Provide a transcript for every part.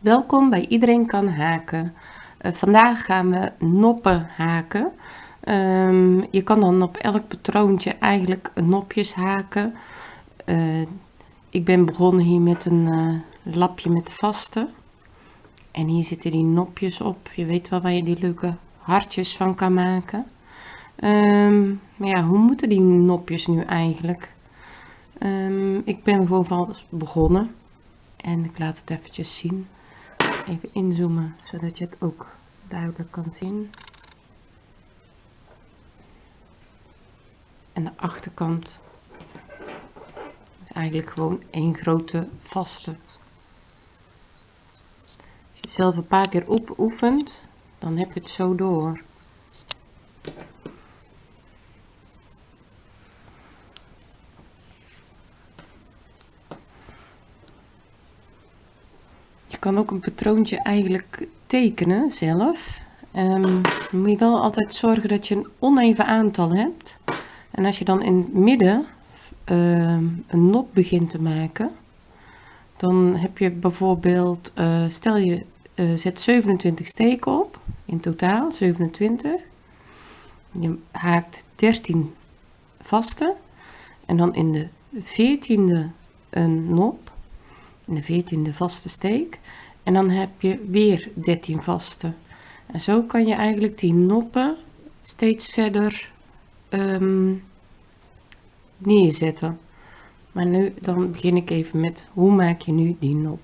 Welkom bij Iedereen kan haken. Uh, vandaag gaan we noppen haken. Um, je kan dan op elk patroontje eigenlijk nopjes haken. Uh, ik ben begonnen hier met een uh, lapje met vaste. En hier zitten die nopjes op. Je weet wel waar je die leuke hartjes van kan maken. Um, maar ja, hoe moeten die nopjes nu eigenlijk? Um, ik ben gewoon van begonnen. En ik laat het eventjes zien even inzoomen zodat je het ook duidelijk kan zien. En de achterkant is eigenlijk gewoon één grote vaste. Als je zelf een paar keer oefent, dan heb je het zo door. Kan ook een patroontje eigenlijk tekenen zelf. Um, moet je wel altijd zorgen dat je een oneven aantal hebt. En als je dan in het midden uh, een nop begint te maken, dan heb je bijvoorbeeld, uh, stel je uh, zet 27 steken op, in totaal 27. Je haakt 13 vaste en dan in de 14e een nop de 14e vaste steek. En dan heb je weer 13 vaste. En zo kan je eigenlijk die noppen steeds verder um, neerzetten. Maar nu dan begin ik even met hoe maak je nu die nop?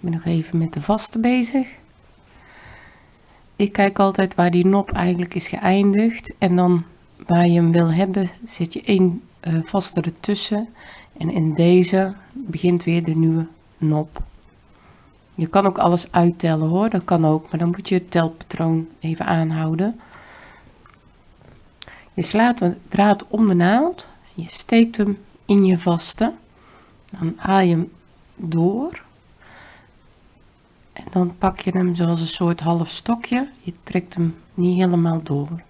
Ik ben nog even met de vaste bezig ik kijk altijd waar die nop eigenlijk is geëindigd. En dan waar je hem wil hebben zet je één uh, vaste ertussen. En in deze begint weer de nieuwe nop. Je kan ook alles uittellen hoor. Dat kan ook maar dan moet je het telpatroon even aanhouden. Je slaat de draad om de naald. Je steekt hem in je vaste. Dan haal je hem door en dan pak je hem zoals een soort half stokje. Je trekt hem niet helemaal door.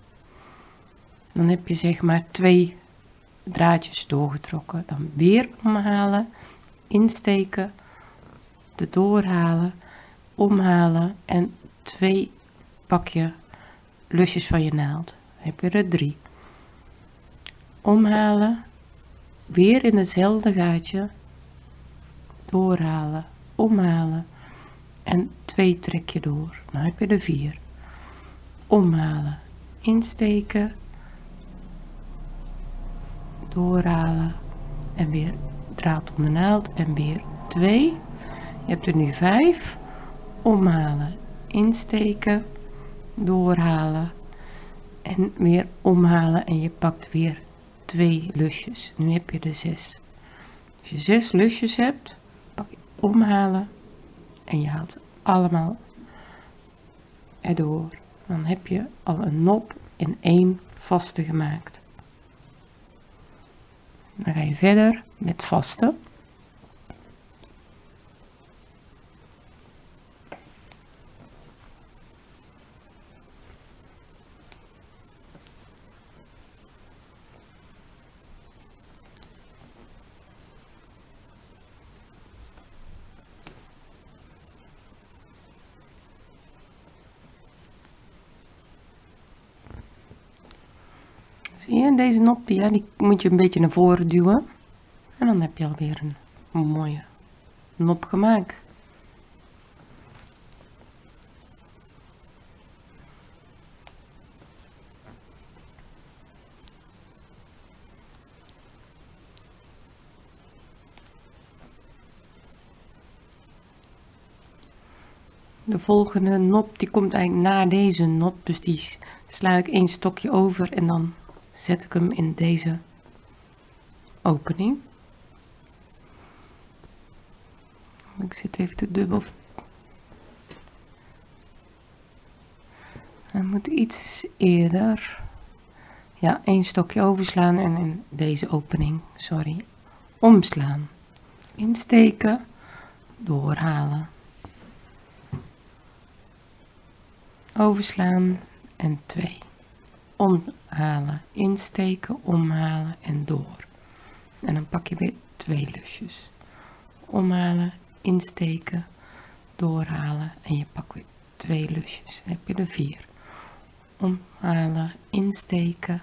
Dan heb je zeg maar twee draadjes doorgetrokken. Dan weer omhalen insteken de doorhalen omhalen en twee pak je lusjes van je naald. Dan heb je er drie. Omhalen weer in hetzelfde gaatje. Doorhalen omhalen en 2 trek je door. Dan heb je er 4 omhalen insteken doorhalen en weer draad om de naald en weer 2 je hebt er nu 5 omhalen insteken doorhalen en weer omhalen en je pakt weer twee lusjes. Nu heb je er 6 als je 6 lusjes hebt pak je omhalen en je haalt allemaal erdoor. Dan heb je al een nop in één vaste gemaakt. Dan ga je verder met vaste Zie deze nop, ja, die moet je een beetje naar voren duwen. En dan heb je alweer een, mooie nop gemaakt. de volgende nop die komt eigenlijk na deze nop dus die sla ik een stokje over en dan zet ik hem in deze opening. Ik zit even te dubbel. Hij moet iets eerder. Ja, één stokje overslaan en in deze opening, sorry, omslaan. Insteken, doorhalen. Overslaan en 2 omhalen, insteken, omhalen en door. En dan pak je weer twee lusjes. Omhalen, insteken, doorhalen en je pakt weer twee lusjes. Dan heb je er vier. Omhalen, insteken,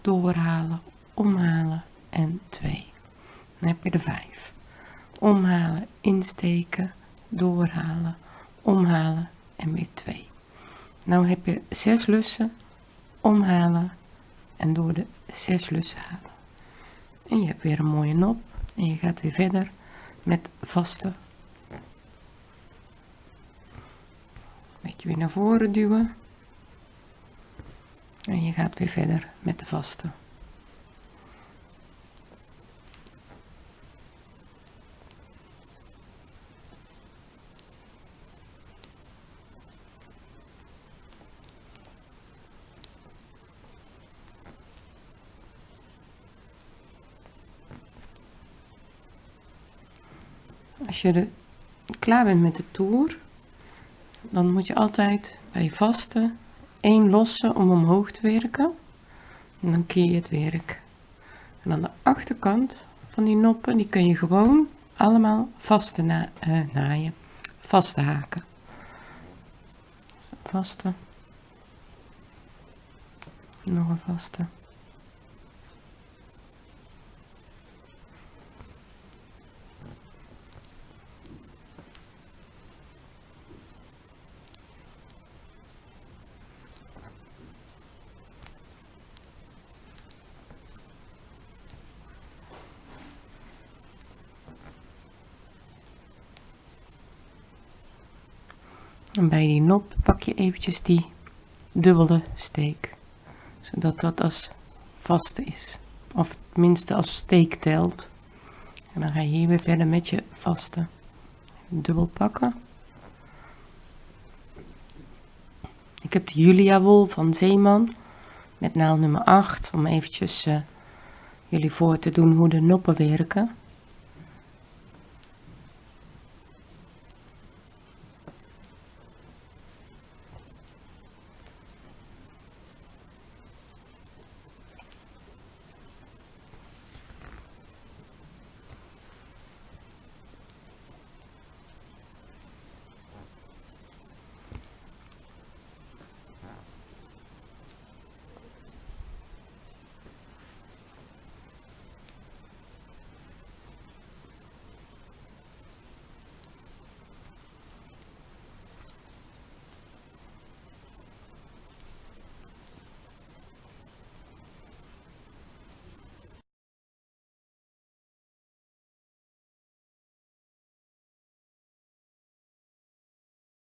doorhalen, omhalen en twee. Dan heb je er vijf. Omhalen, insteken, doorhalen, omhalen en weer twee. Nou heb je zes lussen, omhalen en door de zes lussen halen. En je hebt weer een mooie nop en je gaat weer verder met vaste. Beetje weer naar voren duwen. En je gaat weer verder met de vaste. Als je er klaar bent met de toer, dan moet je altijd bij vaste één losse om omhoog te werken. En dan keer je het werk. En aan de achterkant van die noppen, die kun je gewoon allemaal vaste uh, naaien, vaste haken. Vaste. Nog een vaste. En bij die nop pak je eventjes die dubbele steek. Zodat dat als vaste is. Of tenminste als steek telt. En dan ga je hier weer verder met je vaste. Dubbel pakken. Ik heb de Julia wol van Zeeman. Met naald nummer 8. Om eventjes uh, jullie voor te doen hoe de noppen werken.